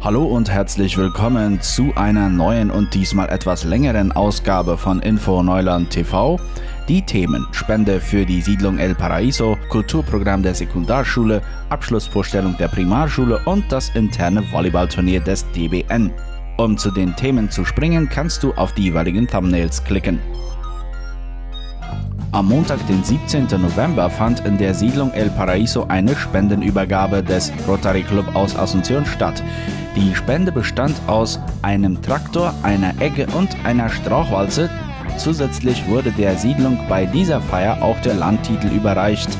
Hallo und herzlich willkommen zu einer neuen und diesmal etwas längeren Ausgabe von Info Neuland TV. Die Themen Spende für die Siedlung El Paraíso, Kulturprogramm der Sekundarschule, Abschlussvorstellung der Primarschule und das interne Volleyballturnier des DBN. Um zu den Themen zu springen, kannst du auf die jeweiligen Thumbnails klicken. Am Montag, den 17. November, fand in der Siedlung El Paraíso eine Spendenübergabe des Rotary Club aus Asunción statt. Die Spende bestand aus einem Traktor, einer Egge und einer Strauchwalze. Zusätzlich wurde der Siedlung bei dieser Feier auch der Landtitel überreicht,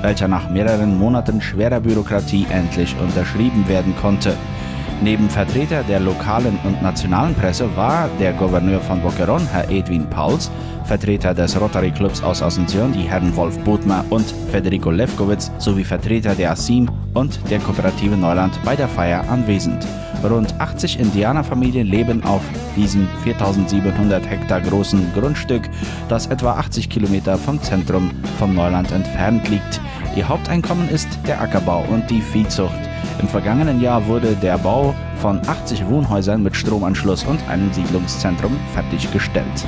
welcher nach mehreren Monaten schwerer Bürokratie endlich unterschrieben werden konnte. Neben Vertreter der lokalen und nationalen Presse war der Gouverneur von Boquerón, Herr Edwin Pauls, Vertreter des Rotary Clubs aus Asunción, die Herren Wolf Bodmer und Federico Lefkowitz, sowie Vertreter der ASIM und der Kooperative Neuland bei der Feier anwesend. Rund 80 Indianerfamilien leben auf diesem 4700 Hektar großen Grundstück, das etwa 80 Kilometer vom Zentrum von Neuland entfernt liegt. Ihr Haupteinkommen ist der Ackerbau und die Viehzucht. Im vergangenen Jahr wurde der Bau von 80 Wohnhäusern mit Stromanschluss und einem Siedlungszentrum fertiggestellt.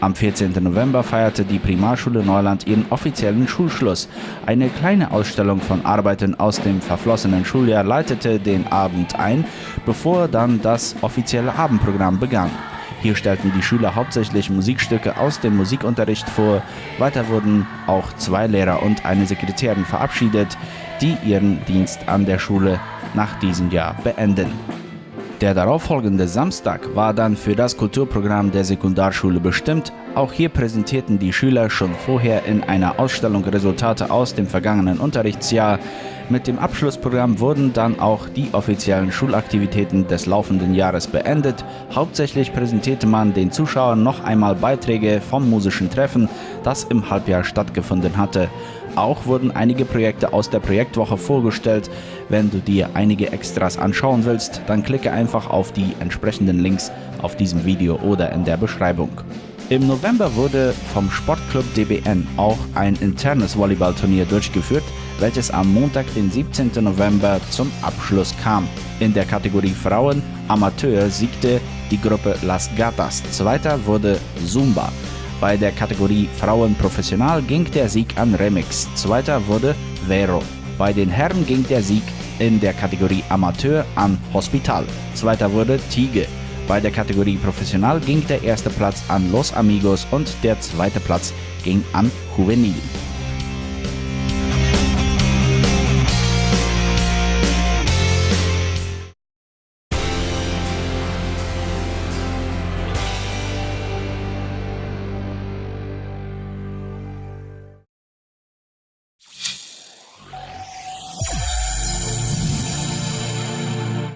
Am 14. November feierte die Primarschule Neuland ihren offiziellen Schulschluss. Eine kleine Ausstellung von Arbeiten aus dem verflossenen Schuljahr leitete den Abend ein, bevor dann das offizielle Abendprogramm begann. Hier stellten die Schüler hauptsächlich Musikstücke aus dem Musikunterricht vor. Weiter wurden auch zwei Lehrer und eine Sekretärin verabschiedet, die ihren Dienst an der Schule nach diesem Jahr beenden. Der darauffolgende Samstag war dann für das Kulturprogramm der Sekundarschule bestimmt. Auch hier präsentierten die Schüler schon vorher in einer Ausstellung Resultate aus dem vergangenen Unterrichtsjahr. Mit dem Abschlussprogramm wurden dann auch die offiziellen Schulaktivitäten des laufenden Jahres beendet. Hauptsächlich präsentierte man den Zuschauern noch einmal Beiträge vom musischen Treffen, das im Halbjahr stattgefunden hatte. Auch wurden einige Projekte aus der Projektwoche vorgestellt. Wenn du dir einige Extras anschauen willst, dann klicke einfach auf die entsprechenden Links auf diesem Video oder in der Beschreibung. Im November wurde vom Sportclub DBN auch ein internes Volleyballturnier durchgeführt, welches am Montag, den 17. November zum Abschluss kam. In der Kategorie Frauen Amateur siegte die Gruppe Las Gatas, zweiter wurde Zumba. Bei der Kategorie Frauen Professional ging der Sieg an Remix, zweiter wurde Vero. Bei den Herren ging der Sieg in der Kategorie Amateur an Hospital, zweiter wurde Tige. Bei der Kategorie Professional ging der erste Platz an Los Amigos und der zweite Platz ging an Juvenil.